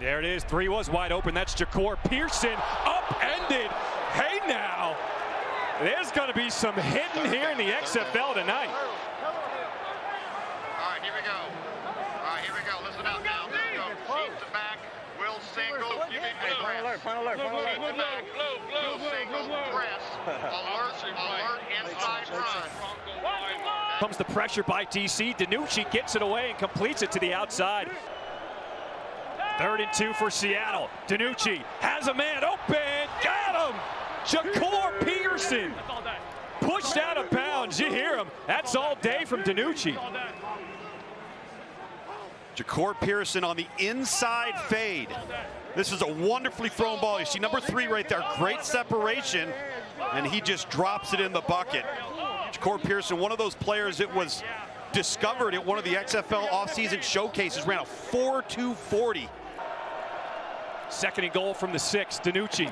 There it is. Three was wide open. That's Jahcour Pearson. Upended. Hey now. There's going to be some hitting here in the XFL tonight. All right, here we go. All right, here we go. Listen up now. There we go. Sheet to back. Will single. Hey, Final alert, final alert, final Sheet alert. to back. Will single. Press. Alert. Alert. Inside run. Comes the pressure by DC. DiNucci gets it away and completes it to the outside. Third and two for Seattle. DiNucci has a man open. Got him. Jahcour Pearson. Pushed out of bounds. You hear him. That's all day from DiNucci. Jahcour Pearson on the inside fade. This is a wonderfully thrown ball. You see number three right there. Great separation. And he just drops it in the bucket. Jahcour Pearson, one of those players that was discovered at one of the XFL offseason showcases, ran a 4-2-40. Second and goal from the six. DiNucci.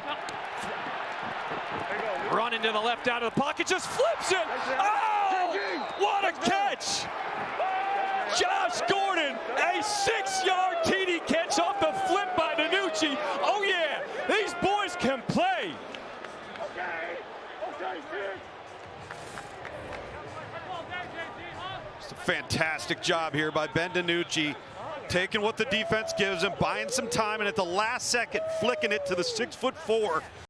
Running to the left out of the pocket, just flips it. Oh, what a catch! Josh Gordon, a six-yard TD catch off the flip by DiNucci. Oh yeah, these boys can play. It's a fantastic job here by Ben DiNucci, taking what the defense gives him, buying some time, and at the last second, flicking it to the six foot four